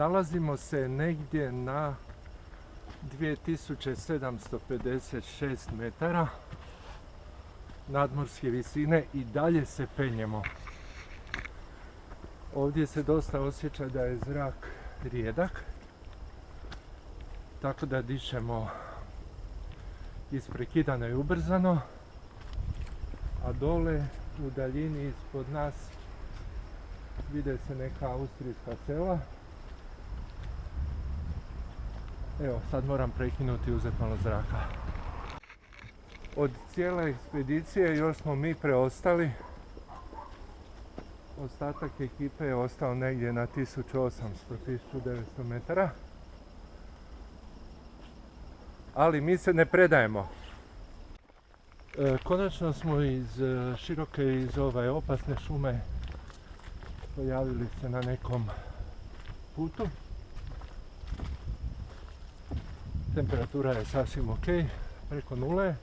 nalazimo se negdje na 2756 metara nadmorske visine i dalje se penjemo. Ovdje se dosta osjeća da je zrak rijedak, tako da dišemo isprekidano i ubrzano, a dole u daljini ispod nas vide se neka austrijska sela. Evo, sad moram prekinuti i uzeti malo zraka. Od cijele ekspedicije još smo mi preostali. Ostatak ekipe je ostao negdje na 1800-1900 metara. Ali mi se ne predajemo. E, konačno smo iz e, široke, iz ove opasne šume pojavili se na nekom putu. Temperatura je sasvim ok, preko nule.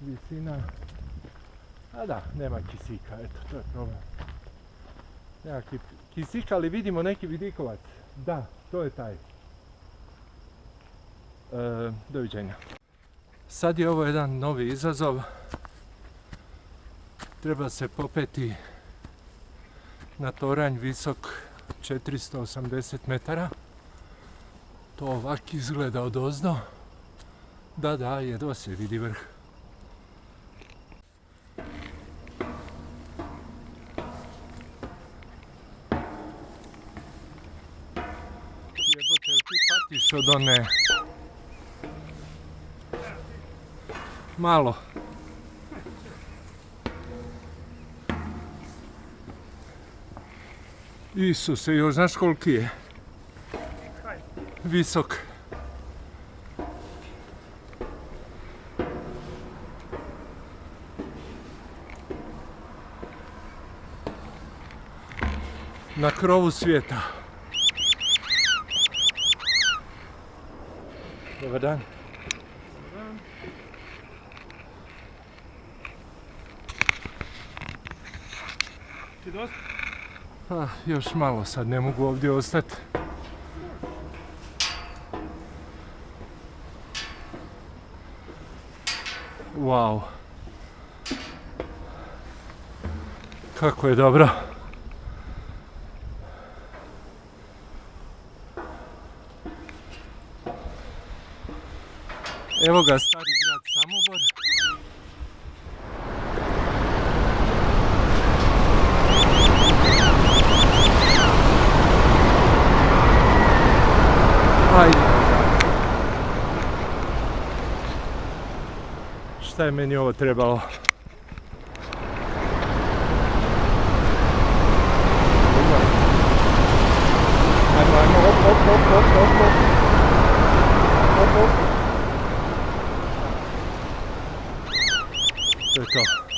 Visina, a da, nema kisika, eto, to je problem. Nema kisika, ali vidimo neki vidikovac. Da, to je taj. E, doviđenja. Sad je ovo jedan novi izazov. Treba se popeti na toranj visok 480 metara. To ovak izgleda od ozdo. Da, da, jedva se vidi vrh. Jebote, ti patiš od one... Malo. Isuse, još znaš koliki je? Visok. Na krovu svijeta. Dobar dan. Ti dosta? Ah, još malo sad, ne mogu ovdje ostati. Wow. Kako je dobro. Evo ga stari grad Samobor. Šta je meni ovo trebalo? Ajmo, ajmo, op, op, op, op, op, op. Op, op. To je to.